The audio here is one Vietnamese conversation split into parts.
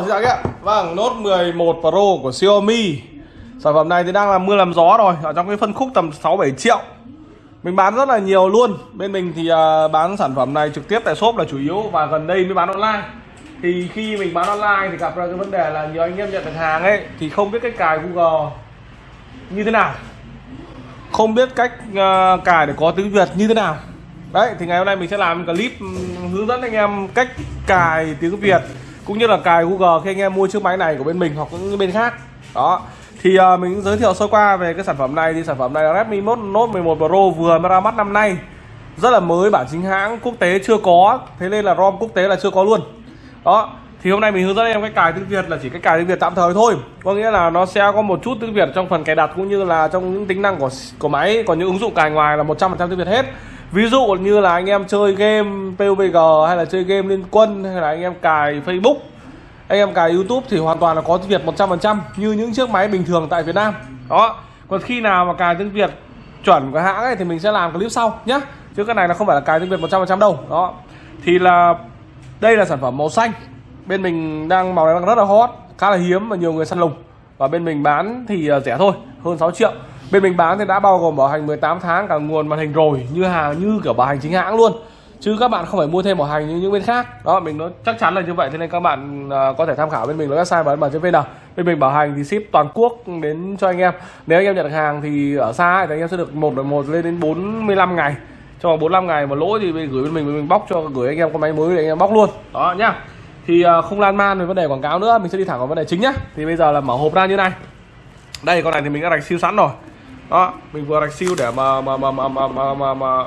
Xin chào các bạn. Vâng, Note 11 Pro của Xiaomi. Sản phẩm này thì đang là mưa làm gió rồi, ở trong cái phân khúc tầm 6 7 triệu. Mình bán rất là nhiều luôn. Bên mình thì uh, bán sản phẩm này trực tiếp tại shop là chủ yếu và gần đây mới bán online. Thì khi mình bán online thì gặp ra cái vấn đề là nhiều anh em nhận được hàng ấy thì không biết cách cài Google như thế nào. Không biết cách uh, cài để có tiếng Việt như thế nào. Đấy, thì ngày hôm nay mình sẽ làm clip hướng dẫn anh em cách cài tiếng Việt cũng như là cài Google khi anh em mua chiếc máy này của bên mình hoặc những bên khác. Đó. Thì uh, mình giới thiệu sơ qua về cái sản phẩm này. Thì sản phẩm này là Redmi Note 11 Pro vừa mới ra mắt năm nay. Rất là mới bản chính hãng quốc tế chưa có. Thế nên là ROM quốc tế là chưa có luôn. Đó. Thì hôm nay mình hướng dẫn em cách cài tiếng Việt là chỉ cách cài tiếng Việt tạm thời thôi. Có nghĩa là nó sẽ có một chút tiếng Việt trong phần cài đặt cũng như là trong những tính năng của của máy. Còn những ứng dụng cài ngoài là 100% tiếng Việt hết ví dụ như là anh em chơi game PUBG hay là chơi game liên quân hay là anh em cài Facebook, anh em cài YouTube thì hoàn toàn là có tiếng Việt 100% như những chiếc máy bình thường tại Việt Nam. Đó. Còn khi nào mà cài tiếng Việt chuẩn của hãng ấy thì mình sẽ làm clip sau nhé chứ cái này là không phải là cài tiếng Việt 100% đâu. Đó. Thì là đây là sản phẩm màu xanh. Bên mình đang, màu này đang rất là hot, khá là hiếm và nhiều người săn lùng. Và bên mình bán thì ờ, rẻ thôi, hơn 6 triệu bên mình bán thì đã bao gồm bảo hành 18 tháng cả nguồn màn hình rồi như hàng như kiểu bảo hành chính hãng luôn. Chứ các bạn không phải mua thêm bảo hành như những bên khác. Đó mình nói chắc chắn là như vậy thế nên các bạn uh, có thể tham khảo bên mình là website bán trên vn bên mình bảo hành thì ship toàn quốc đến cho anh em. Nếu anh em nhận được hàng thì ở xa thì anh em sẽ được một một lên đến 45 ngày. Trong vòng 45 ngày mà lỗi thì mình gửi bên mình mình bóc cho gửi anh em con máy mới để anh em bóc luôn. Đó nhá. Thì uh, không lan man về vấn đề quảng cáo nữa mình sẽ đi thẳng vào vấn đề chính nhá. Thì bây giờ là mở hộp ra như này. Đây con này thì mình đã đặt siêu sẵn rồi đó mình vừa đặt siêu để mà mà mà mà mà, mà, mà, mà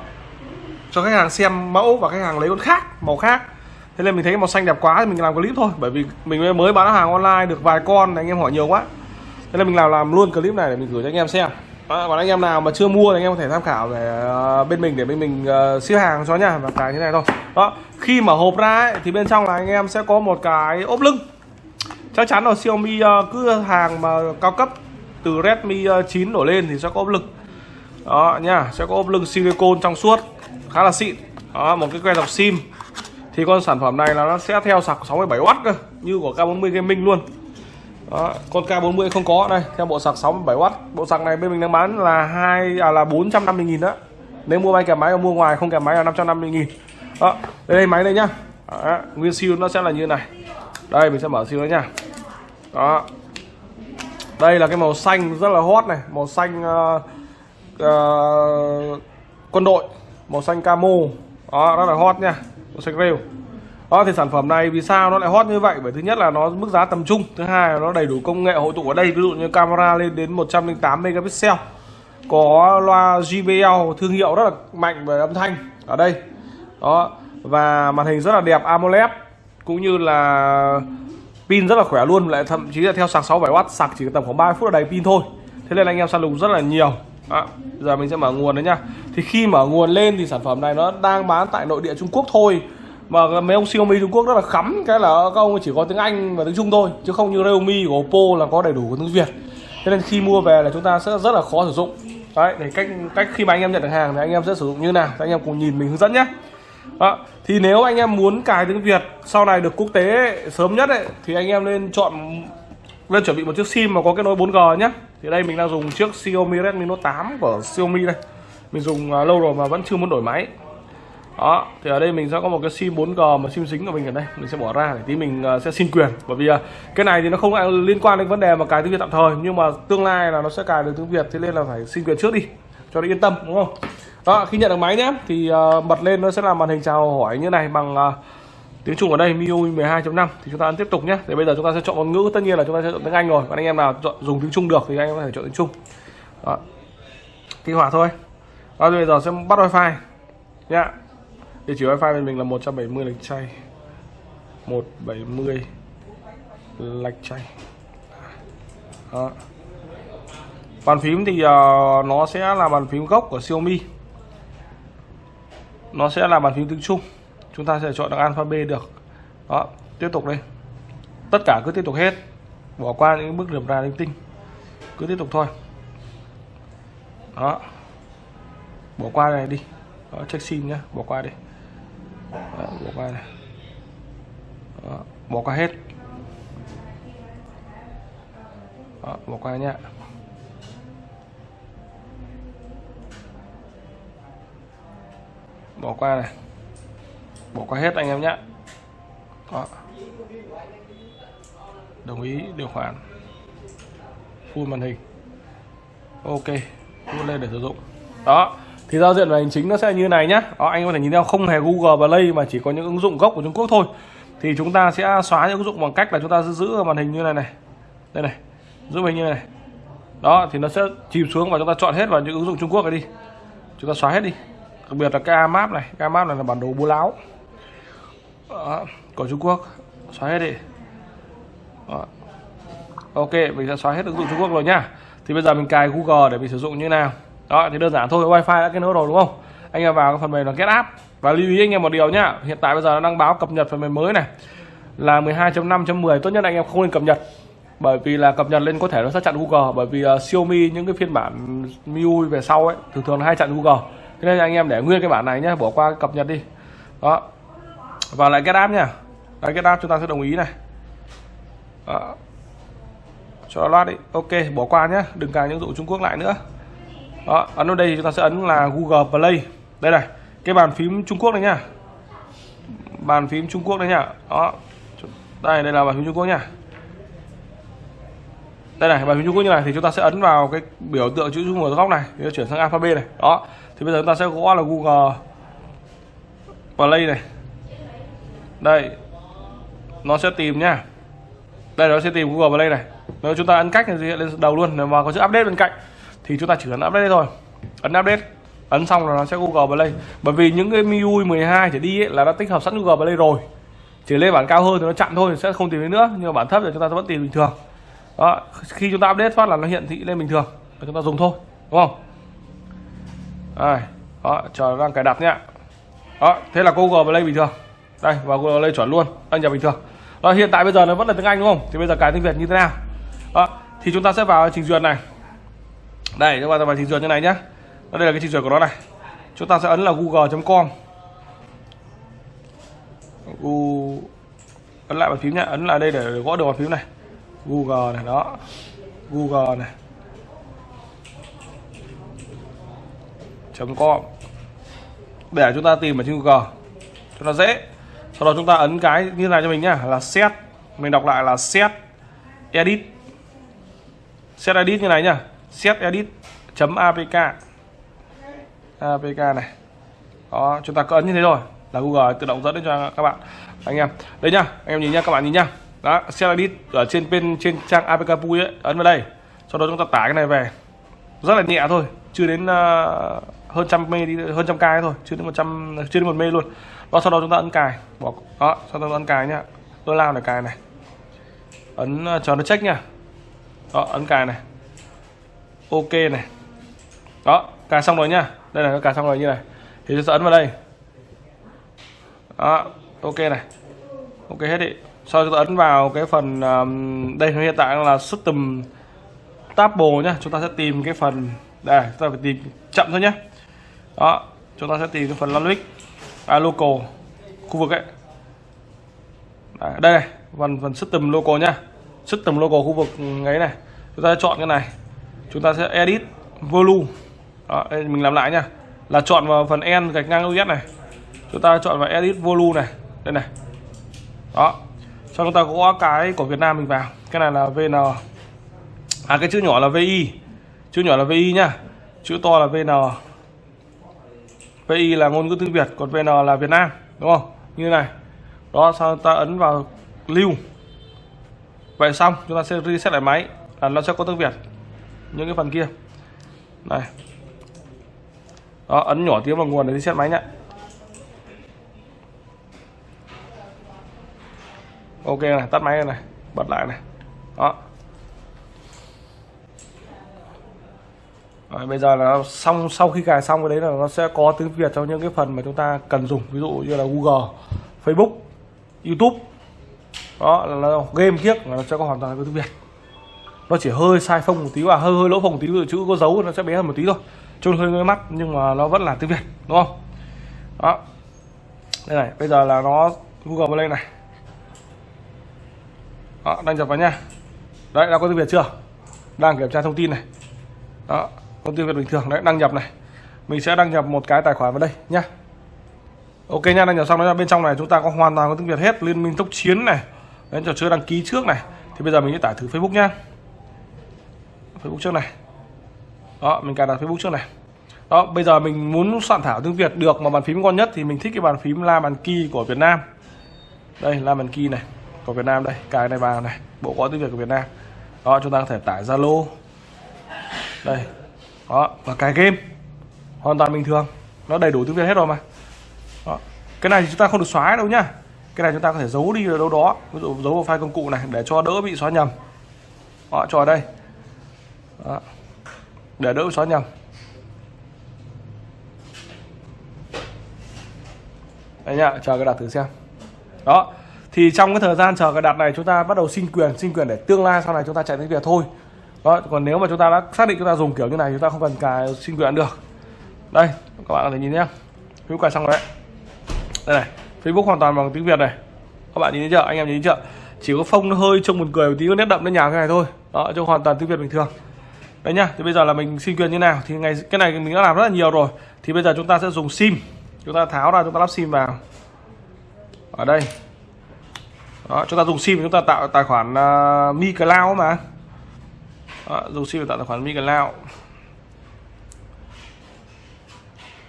cho khách hàng xem mẫu và khách hàng lấy con khác màu khác. Thế nên mình thấy màu xanh đẹp quá thì mình làm clip thôi bởi vì mình mới bán hàng online được vài con anh em hỏi nhiều quá. Thế nên mình làm làm luôn clip này để mình gửi cho anh em xem. Đó, còn anh em nào mà chưa mua thì anh em có thể tham khảo để uh, ờ, bên mình để bên mình ờ, uh, ship hàng cho nha và cái thế này thôi. Đó khi mở hộp ra ấy, thì bên trong là anh em sẽ có một cái ốp lưng. Chắc chắn là Xiaomi uh, cứ hàng mà cao cấp từ Redmi ờ, 9 đổ lên thì sẽ có ốp lưng đó nha sẽ có ốp lưng silicon trong suốt khá là xịn. Đó một cái que dọc sim. Thì con sản phẩm này là nó sẽ theo sạc 67W cơ như của K40 Gaming luôn. Đó, con K40 không có đây theo bộ sạc 67W bộ sạc này bên mình đang bán là hai à là 450 000 đó. Nếu mua bay kèm máy mua ngoài không kèm máy là 550 000 đó đây, đây máy đây nhá. Đó, nguyên siêu nó sẽ là như này. Đây mình sẽ mở siêu nó nha. Đó đây là cái màu xanh rất là hot này màu xanh uh, uh, quân đội màu xanh camo. Đó rất là hot nha màu xanh rêu. Đó thì sản phẩm này vì sao nó lại hot như vậy? Bởi thứ nhất là nó mức giá tầm trung thứ hai là nó đầy đủ công nghệ hội tụ ở đây ví dụ như camera lên đến 108 megapixel. Có loa JBL thương hiệu rất là mạnh về âm thanh ở đây. Đó và màn hình rất là đẹp AMOLED cũng như là pin rất là khỏe luôn lại thậm chí là theo sạc 67W sạc chỉ tầm khoảng 30 phút là đầy pin thôi. Thế nên anh em săn lùng rất là nhiều. À, giờ mình sẽ mở nguồn đấy nhá thì khi mở nguồn lên thì sản phẩm này nó đang bán tại nội địa Trung Quốc thôi. Mà mấy ông Xiaomi Trung Quốc rất là khắm cái là các ông chỉ có tiếng Anh và tiếng Trung thôi chứ không như Realme của Oppo là có đầy đủ tiếng Việt. Thế nên khi mua về là chúng ta sẽ rất là khó sử dụng. Đấy để cách cách khi mà anh em nhận được hàng thì anh em sẽ sử dụng như nào. Anh em cùng nhìn mình hướng dẫn nhé đó. thì nếu anh em muốn cài tiếng Việt sau này được quốc tế sớm nhất ấy, thì anh em nên chọn lên chuẩn bị một chiếc sim mà có kết nối 4G nhé. Thì đây mình đang dùng chiếc Xiaomi Redmi Note 8 của Xiaomi đây. Mình dùng à, lâu rồi mà vẫn chưa muốn đổi máy. Đó thì ở đây mình sẽ có một cái sim 4G mà sim dính của mình ở đây. Mình sẽ bỏ ra để tí mình à, sẽ xin quyền. Bởi vì à, cái này thì nó không liên quan đến vấn đề mà cài tiếng Việt tạm thời. Nhưng mà tương lai là nó sẽ cài được tiếng Việt thế nên là phải xin quyền trước đi cho nó yên tâm đúng không? Đó khi nhận được máy nhé thì uh, bật lên nó sẽ là màn hình chào hỏi như này bằng uh, tiếng Trung ở đây MIUI 12.5 thì chúng ta tiếp tục nhé. Thì bây giờ chúng ta sẽ chọn ngôn ngữ tất nhiên là chúng ta sẽ chọn tiếng Anh rồi. Còn anh em nào chọn dùng tiếng Trung được thì anh em có thể chọn tiếng Trung. Đó. Kích hoạt thôi. Đó bây giờ sẽ bắt wifi nhá. Địa chỉ wifi bên mình là 170 lạch chay. 170 lạch chay. Đó. Bàn phím thì uh, nó sẽ là bàn phím gốc của Xiaomi nó sẽ là bàn phím tiếng Trung chúng ta sẽ chọn được alphabet được. Đó tiếp tục đây. Tất cả cứ tiếp tục hết. Bỏ qua những bước điểm ra linh tinh. Cứ tiếp tục thôi. Đó. Bỏ qua này đi. Đó, check sim nhá. Bỏ qua đi. Đó, bỏ qua này. Đó, bỏ qua hết. Đó, bỏ qua nhé bỏ qua này. Bỏ qua hết anh em nhé. Đó. đồng ý điều khoản. Full màn hình. Ok. Full lên để sử dụng. Đó. Thì giao diện về hành chính nó sẽ như này nhá, đó, anh có thể nhìn theo không hề Google Play mà chỉ có những ứng dụng gốc của Trung Quốc thôi. Thì chúng ta sẽ xóa những ứng dụng bằng cách là chúng ta giữ màn hình như này này. Đây này. Giữ hình như này. Đó thì nó sẽ chìm xuống và chúng ta chọn hết vào những ứng dụng Trung Quốc này đi. Chúng ta xóa hết đi đặc biệt là cái map này. Cái map này là bản đồ bố láo. Đó, của Trung Quốc. Xóa hết đi. Đó. ok mình sẽ xóa hết ứng dụng Trung Quốc rồi nhá thì bây giờ mình cài Google để mình sử dụng như nào. Đó thì đơn giản thôi wifi đã kết nối rồi đúng không? Anh em vào cái phần mềm là get app. Và lưu ý anh em một điều nhá hiện tại bây giờ nó đang báo cập nhật phần mềm mới này. Là 12.5.10 tốt nhất anh em không nên cập nhật. Bởi vì là cập nhật lên có thể nó sẽ chặn Google. Bởi vì uh, Xiaomi những cái phiên bản MIUI về sau ấy thường thường là hay chặn Google thế nên anh em để nguyên cái bản này nhé bỏ qua cập nhật đi. Đó. Và lại get app nha. Đấy, get app chúng ta sẽ đồng ý này. Đó. cho nó loát đi. Ok bỏ qua nhé đừng cài những dụ Trung Quốc lại nữa. Đó ấn vào đây thì chúng ta sẽ ấn là Google Play. Đây này cái bàn phím Trung Quốc này nhá bàn phím Trung Quốc đấy nhá đó. Đây đây là bàn phím Trung Quốc nhá đây này bàn phím Trung Quốc như này thì chúng ta sẽ ấn vào cái biểu tượng chữ Trung ở góc này thì chuyển sang alphabet này. Đó thì bây giờ chúng ta sẽ gõ là Google Play này. Đây. Nó sẽ tìm nhá đây nó sẽ tìm Google Play này. Nếu chúng ta ấn cách thì hiện lên đầu luôn nếu mà có chữ update bên cạnh thì chúng ta chỉ ấn update thôi. Ấn update. Ấn xong là nó sẽ Google Play. Bởi vì những cái MIUI 12 trở đi ấy, là đã tích hợp sẵn Google Play rồi. Chỉ lên bản cao hơn thì nó chặn thôi sẽ không tìm thấy nữa. Nhưng mà bản thấp thì chúng ta vẫn tìm bình thường. Đó khi chúng ta update phát là nó hiện thị lên bình thường. Và chúng ta dùng thôi. Đúng không? Đây đó chờ đang cài đặt nhé, đó thế là Google Play bình thường. Đây và Google Play chuẩn luôn đăng nhập bình thường. Đó hiện tại bây giờ nó vẫn là tiếng Anh đúng không? Thì bây giờ cài tiếng Việt như thế nào? Đó thì chúng ta sẽ vào trình duyệt này. Đây chúng ta vào trình duyệt như này nhá. Đây là cái trình duyệt của nó này. Chúng ta sẽ ấn là google.com Google ấn lại bàn phím nhá. Ấn lại đây để gõ được bàn phím này. Google này đó. Google này. Com. Để chúng ta tìm ở trên Google cho nó dễ. Sau đó chúng ta ấn cái như này cho mình nhá là set. Mình đọc lại là set edit. Set edit như này nhá set edit chấm apk apk này. Đó chúng ta cứ ấn như thế rồi là Google tự động dẫn đến cho các bạn. Anh em đây nhá anh em nhìn nhá các bạn nhìn nhá. Đó set edit ở trên bên trên trang apk pui ấy ấn vào đây. Sau đó chúng ta tải cái này về. Rất là nhẹ thôi chưa đến uh, hơn trăm mê đi hơn trăm k thôi chưa đến một trăm chưa đến một mê luôn. Đó sau đó chúng ta ấn cài. Bỏ đó sau đó ấn cài nhá. Tôi lao để cài này. Ấn ờ, chờ nó check nhá. Đó ấn cài này. Ok này. Đó cài xong rồi nhá. Đây là nó cài xong rồi như này. Thì tôi sẽ ấn vào đây. Đó ok này. Ok hết đi. Sau chúng ta ấn vào cái phần um, đây hiện tại là system table nhá. Chúng ta sẽ tìm cái phần đây chúng ta phải tìm chậm thôi nhé đó chúng ta sẽ tìm cái phần logic à, local khu vực ấy. Đấy, đây này phần phần system local nhá. System local khu vực ấy này chúng ta chọn cái này. Chúng ta sẽ edit volume. Đó, đây mình làm lại nha là chọn vào phần n gạch ngang us này. Chúng ta chọn vào edit volume này. Đây này. Đó. Sau chúng ta gõ cái của Việt Nam mình vào. Cái này là VN à cái chữ nhỏ là VI chữ nhỏ là VI nhá. Chữ to là VN VI là ngôn ngữ tiếng Việt, còn VN là Việt Nam, đúng không? Như này. Đó, sau ta ấn vào lưu. Vậy xong, chúng ta sẽ reset lại máy, là nó sẽ có tiếng Việt. Những cái phần kia. Này. Đó, ấn nhỏ tiếng vào nguồn để reset máy nhá. Ok này, tắt máy này, bật lại này. Đó. Rồi, bây giờ là xong sau khi cài xong cái đấy là nó sẽ có tiếng Việt trong những cái phần mà chúng ta cần dùng ví dụ như là Google, Facebook, YouTube. Đó là, là game kiếc là nó sẽ có hoàn toàn tiếng Việt. Nó chỉ hơi sai phông một tí và hơi hơi lỗ phông một tí ví dụ chữ có dấu nó sẽ bé hơn một tí thôi. Trông hơi ngơi mắt nhưng mà nó vẫn là tiếng Việt đúng không? Đó. Đây này bây giờ là nó Google vào này. Đó đăng nhập vào nha. Đấy đã có tiếng Việt chưa? Đang kiểm tra thông tin này. Đó công ty Việt bình thường đấy, đăng nhập này. Mình sẽ đăng nhập một cái tài khoản vào đây, nhá. Ok nha, đăng nhập xong đó bên trong này chúng ta có hoàn toàn có tiếng Việt hết. Liên minh tốc chiến này đến trò chơi đăng ký trước này. Thì bây giờ mình sẽ tải thử Facebook nhá. Facebook trước này. Đó, mình cài đặt Facebook trước này. Đó, bây giờ mình muốn soạn thảo tiếng Việt được mà bàn phím ngon nhất thì mình thích cái bàn phím la bàn kỳ của Việt Nam. Đây, la bàn kỳ này, của Việt Nam đây. Cài này vào này, bộ có tiếng Việt của Việt Nam. Đó, chúng ta có thể tải Zalo. Đây đó, và cài game hoàn toàn bình thường. Nó đầy đủ tiếng Việt hết rồi mà. Đó. cái này thì chúng ta không được xóa đâu nhá. Cái này chúng ta có thể giấu đi ở đâu đó. Ví dụ giấu vào file công cụ này để cho đỡ bị xóa nhầm. Họ cho ở đây. Đó. để đỡ bị xóa nhầm. Đây nhá, chờ cái đặt thử xem. Đó. Thì trong cái thời gian chờ cái đặt này, chúng ta bắt đầu xin quyền xin quyền để tương lai sau này chúng ta chạy tiếng việt thôi đó còn nếu mà chúng ta đã xác định chúng ta dùng kiểu như này chúng ta không cần cài xin quyền được. Đây các bạn có thể nhìn nhé. Hữu cài xong rồi đấy. Đây này Facebook hoàn toàn bằng tiếng Việt này. Các bạn nhìn thấy chưa? Anh em nhìn thấy chưa? Chỉ có phông nó hơi trông buồn cười một tí có nét đậm nó nhà cái này thôi. Đó cho hoàn toàn tiếng Việt bình thường. Đấy nhá thì bây giờ là mình xin quyền như nào? Thì ngày cái này mình đã làm rất là nhiều rồi. Thì bây giờ chúng ta sẽ dùng sim. Chúng ta tháo ra chúng ta lắp sim vào. Ở đây. Đó, chúng ta dùng sim chúng ta tạo tài khoản uh, Mi Cloud mà đó, dùng sim để tạo tài khoản MiCloud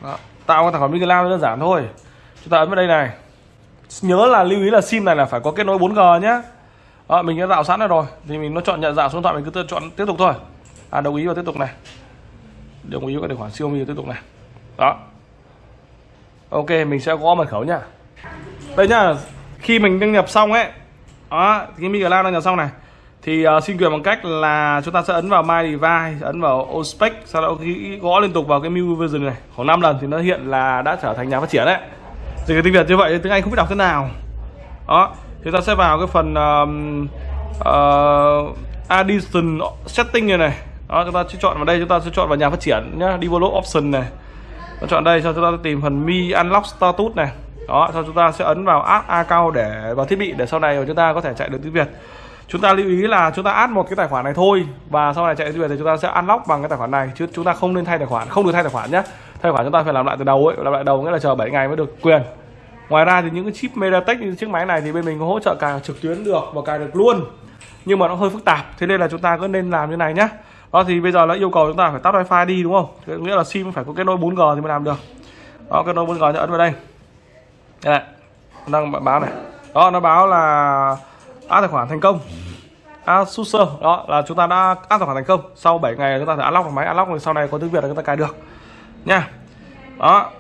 đó, tạo cái tài khoản MiCloud đơn giản thôi. Chúng ta ấn vào đây này. Nhớ là lưu ý là sim này là phải có kết nối 4G nhé đó, mình đã tạo sẵn rồi. Thì mình nó chọn nhận dạng số điện thoại mình cứ chọn tiếp tục thôi. À đồng ý và tiếp tục này. Đồng ý vào tài khoản Xiaomi tiếp tục này. Đó. Ok mình sẽ có mật khẩu nhá. Đây nhá khi mình đăng nhập xong ấy đó cái MiCloud đăng nhập xong này thì uh, xin quyền bằng cách là chúng ta sẽ ấn vào My Device ấn vào Ospec sau đó gõ liên tục vào cái New Version này. Khoảng 5 lần thì nó hiện là đã trở thành nhà phát triển đấy. Thì cái tiếng Việt như vậy tiếng Anh không biết đọc thế nào. Đó chúng ta sẽ vào cái phần um, uh, addition setting này này. Đó chúng ta sẽ chọn vào đây chúng ta sẽ chọn vào nhà phát triển nhá develop option này. Chúng chọn đây sau chúng ta tìm phần mi unlock status này. Đó sau chúng ta sẽ ấn vào app account để vào thiết bị để sau này chúng ta có thể chạy được tiếng Việt chúng ta lưu ý là chúng ta add một cái tài khoản này thôi và sau này chạy về thì chúng ta sẽ unlock bằng cái tài khoản này, chứ chúng ta không nên thay tài khoản, không được thay tài khoản nhé thay khoản chúng ta phải làm lại từ đầu ấy, làm lại đầu nghĩa là chờ 7 ngày mới được quyền. Ngoài ra thì những cái chip MediaTek như chiếc máy này thì bên mình có hỗ trợ cài trực tuyến được và cài được luôn. Nhưng mà nó hơi phức tạp, thế nên là chúng ta cứ nên làm như này nhé đó thì bây giờ nó yêu cầu chúng ta phải tắt wifi đi, đúng không? Thế nghĩa là sim phải có kết nối 4G thì mới làm được. Đó, kết nối 4G thì ấn vào đây. Đây, đang báo này. Đó, nó báo là áp tài khoản thành công. À, Asus đó là chúng ta đã áp tài khoản thành công. Sau 7 ngày chúng ta phải unlock được máy unlock rồi sau này có tiếng Việt là chúng ta cài được. Nha. Đó.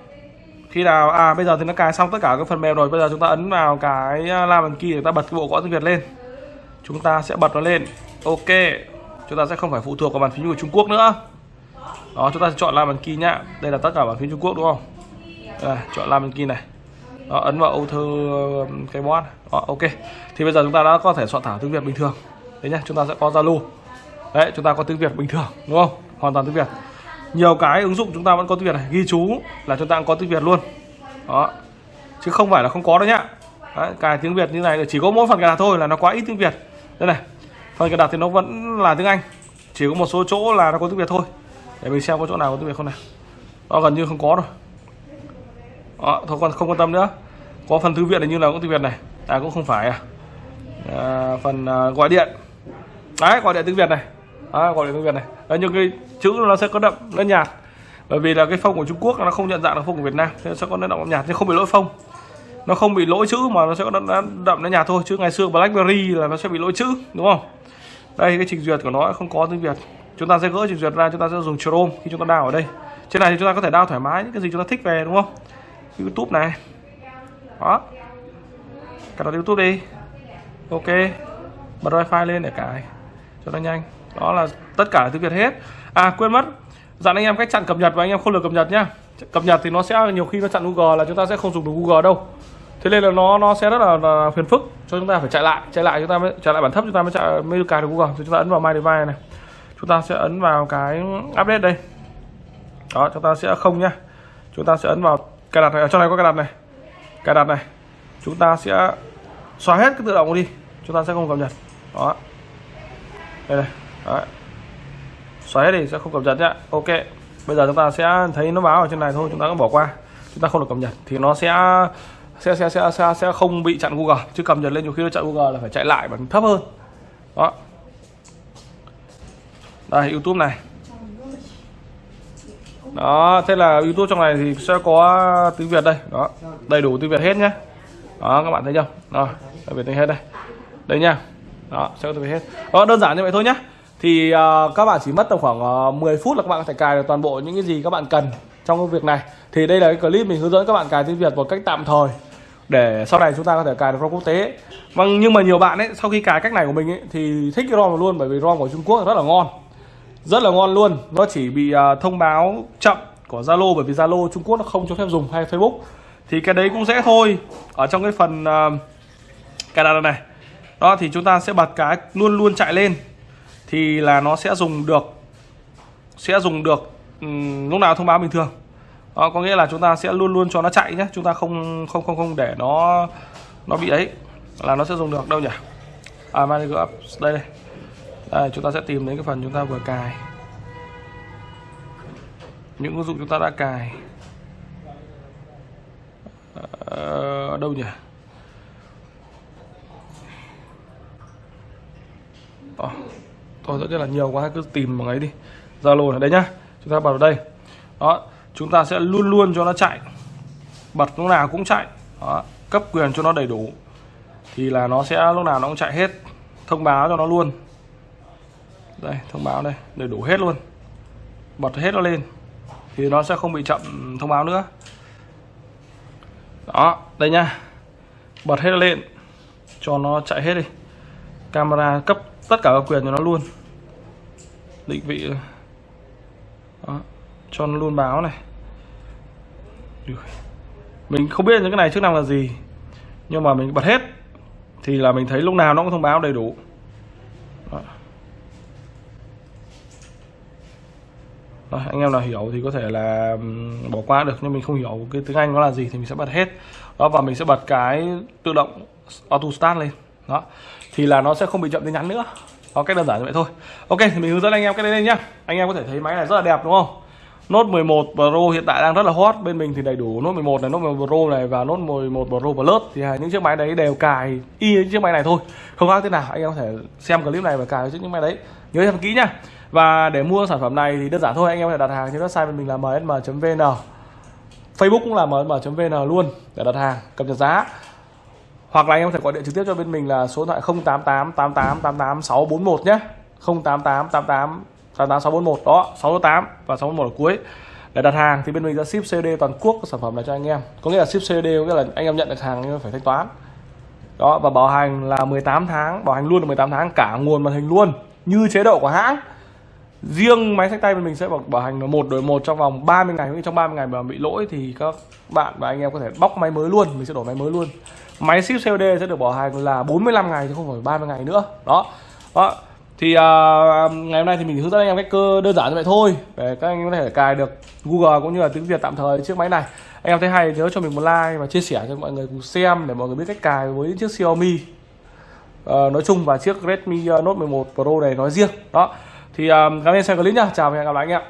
Khi nào à bây giờ thì nó cài xong tất cả các phần mềm rồi. Bây giờ chúng ta ấn vào cái à, la bàn kia để ta bật cái bộ gõ tiếng Việt lên. Chúng ta sẽ bật nó lên. Ok. Chúng ta sẽ không phải phụ thuộc vào bàn phím của Trung Quốc nữa. Đó chúng ta sẽ chọn la bàn kia nhá đây là tất cả bàn phím Trung Quốc đúng không? Đây, chọn la bàn kia này đó, ấn vào ô thơ ờ, cái bot đó, ờ, ok. Thì bây giờ chúng ta đã có thể soạn thảo tiếng Việt bình thường. Đấy nhá chúng ta sẽ có Zalo. Đấy chúng ta có tiếng Việt bình thường đúng không? Hoàn toàn tiếng Việt. Nhiều cái ứng dụng chúng ta vẫn có tiếng Việt này. Ghi chú là chúng ta cũng có tiếng Việt luôn. Đó. Chứ không phải là không có đâu nhá. Đấy, cài tiếng Việt như này chỉ có mỗi phần cài đặt thôi là nó quá ít tiếng Việt. Đây này phần cài đặt thì nó vẫn là tiếng Anh. Chỉ có một số chỗ là nó có tiếng Việt thôi. Để mình xem có chỗ nào có tiếng Việt không nào đó gần như không có rồi đó, thôi con không quan tâm nữa. Có phần thư viện này như là cũng tiếng Việt này. À cũng không phải à, à phần à, gọi điện. Đấy gọi điện tiếng Việt này. À, gọi điện tiếng Việt này. Đấy, nhưng cái chữ nó sẽ có đậm nó nhạt. Bởi vì là cái phông của Trung Quốc nó không nhận dạng được phông của Việt Nam nên sẽ có nó đậm nhạt nhưng không bị lỗi phông nó không bị lỗi chữ mà nó sẽ có đậm, đậm nó nhạt thôi. Chứ ngày xưa BlackBerry là nó sẽ bị lỗi chữ đúng không? Đây cái trình duyệt của nó không có tiếng Việt chúng ta sẽ gỡ trình duyệt ra chúng ta sẽ dùng Chrome khi chúng ta đào ở đây. Trên này thì chúng ta có thể đào thoải mái những cái gì chúng ta thích về đúng không? YouTube này. Đó. Cài đặt YouTube đi. Ok. Bật wifi lên để cài cho nó nhanh. Đó là tất cả là tiếng Việt hết. À quên mất. Dặn anh em cách chặn cập nhật và anh em không được cập nhật nhá. Cập nhật thì nó sẽ nhiều khi nó chặn Google là chúng ta sẽ không dùng được Google đâu. Thế nên là nó nó sẽ rất là, là phiền phức. Cho chúng ta phải chạy lại chạy lại chúng ta mới chạy lại bản thấp chúng ta mới chạy mới được cài được Google. Thì chúng ta ấn vào My Device này. Chúng ta sẽ ấn vào cái update đây. Đó chúng ta sẽ không nhá. Chúng ta sẽ ấn vào cài đặt này à, ở trong này có cài đặt này. Cài đặt này. Chúng ta sẽ xóa hết cái tự động đi. Chúng ta sẽ không cập nhật. Đó. Đây này. Đấy. xóa hết đi sẽ không cập nhật nhá. Ok. Bây giờ chúng ta sẽ thấy nó báo ở trên này thôi chúng ta cũng bỏ qua. Chúng ta không được cập nhật. Thì nó sẽ sẽ sẽ sẽ sẽ, sẽ không bị chặn Google. Chứ cập nhật lên nhiều khi nó chặn Google là phải chạy lại bằng thấp hơn. Đó. Đây YouTube này đó thế là YouTube trong này thì sẽ có tiếng Việt đây. Đó đầy đủ tiếng Việt hết nhé đó các bạn thấy chưa? Đó tiếng Việt hết đây. Đây nha. Đó sẽ có tiếng Việt hết. Đó đơn giản như vậy thôi nhé thì uh, các bạn chỉ mất tầm khoảng à, uh, 10 phút là các bạn có thể cài được toàn bộ những cái gì các bạn cần trong cái việc này. Thì đây là cái clip mình hướng dẫn các bạn cài tiếng Việt một cách tạm thời để sau này chúng ta có thể cài được ROM quốc tế. Vâng nhưng mà nhiều bạn ấy sau khi cài cách này của mình ấy thì thích cái ROM luôn bởi vì ROM của Trung Quốc rất là ngon rất là ngon luôn. Nó chỉ bị uh, thông báo chậm của Zalo bởi vì Zalo Trung Quốc nó không cho phép dùng hay Facebook. Thì cái đấy cũng dễ thôi. Ở trong cái phần uh, cài đặt này đó thì chúng ta sẽ bật cái luôn luôn chạy lên. Thì là nó sẽ dùng được sẽ dùng được um, lúc nào thông báo bình thường. Đó, có nghĩa là chúng ta sẽ luôn luôn cho nó chạy nhé. Chúng ta không không không không để nó nó bị ấy. Là nó sẽ dùng được. Đâu nhỉ? À manager up đây đây đây chúng ta sẽ tìm đến cái phần chúng ta vừa cài. Những ứng dụng chúng ta đã cài. Ở đâu nhỉ? Ồ, tôi rất là nhiều quá cứ tìm bằng ấy đi. Zalo ở đây nhá. Chúng ta vào đây. Đó chúng ta sẽ luôn luôn cho nó chạy. Bật lúc nào cũng chạy. Đó, cấp quyền cho nó đầy đủ. Thì là nó sẽ lúc nào nó cũng chạy hết. Thông báo cho nó luôn đây, thông báo đây. Đầy đủ hết luôn. Bật hết nó lên. Thì nó sẽ không bị chậm thông báo nữa. Đó, đây nha. Bật hết nó lên. Cho nó chạy hết đi. Camera cấp tất cả các quyền cho nó luôn. Định vị. Đó, cho nó luôn báo này. Mình không biết những cái này chức năng là gì. Nhưng mà mình bật hết, thì là mình thấy lúc nào nó cũng thông báo đầy đủ. À, anh em nào hiểu thì có thể là bỏ qua được. Nhưng mình không hiểu cái tiếng Anh nó là gì thì mình sẽ bật hết. Đó và mình sẽ bật cái tự động auto start lên. Đó. Thì là nó sẽ không bị chậm tin nhắn nữa. Đó cách đơn giản như vậy thôi. Ok thì mình hướng dẫn anh em cái đấy lên nhá. Anh em có thể thấy máy này rất là đẹp đúng không? Note 11 Pro hiện tại đang rất là hot. Bên mình thì đầy đủ Note 11 này, Note 11 Pro này và Note 11 Pro Plus. Thì những chiếc máy đấy đều cài y những chiếc máy này thôi. Không khác thế nào. Anh em có thể xem clip này và cài những máy đấy. Nhớ xem kỹ nhá. Và để mua sản phẩm này thì đơn giản thôi. Anh em có thể đặt hàng trên website bên mình là msm.vn Facebook cũng là msm.vn luôn để đặt hàng cập nhật giá. Hoặc là anh em có thể gọi điện trực tiếp cho bên mình là số điện thoại 088 88 88 641 nhé 088 88 88641 đó 68 và 641 ở cuối. Để đặt hàng thì bên mình sẽ ship COD toàn quốc sản phẩm này cho anh em. Có nghĩa là ship COD có nghĩa là anh em nhận được hàng nhưng phải thanh toán. Đó và bảo hành là 18 tháng bảo hành luôn là 18 tháng cả nguồn màn hình luôn như chế độ của hãng. Riêng máy sách tay bên mình sẽ bảo, bảo hành là một đổi một trong vòng 30 ngày trong 30 ngày mà bị lỗi thì các bạn và anh em có thể bóc máy mới luôn mình sẽ đổi máy mới luôn. Máy ship COD sẽ được bảo hành là 45 ngày chứ không phải 30 ngày nữa. Đó. Đó thì uh, ngày hôm nay thì mình hướng dẫn anh em cách cơ đơn giản như vậy thôi. Để các anh em có thể cài được Google cũng như là tiếng Việt tạm thời chiếc máy này. Anh em thấy hay nhớ cho mình một like và chia sẻ cho mọi người cùng xem để mọi người biết cách cài với chiếc Xiaomi. Uh, nói chung và chiếc Redmi Note 11 Pro này nói riêng. Đó. Thì uh, cảm ơn xem clip nhá chào và hẹn gặp lại anh em.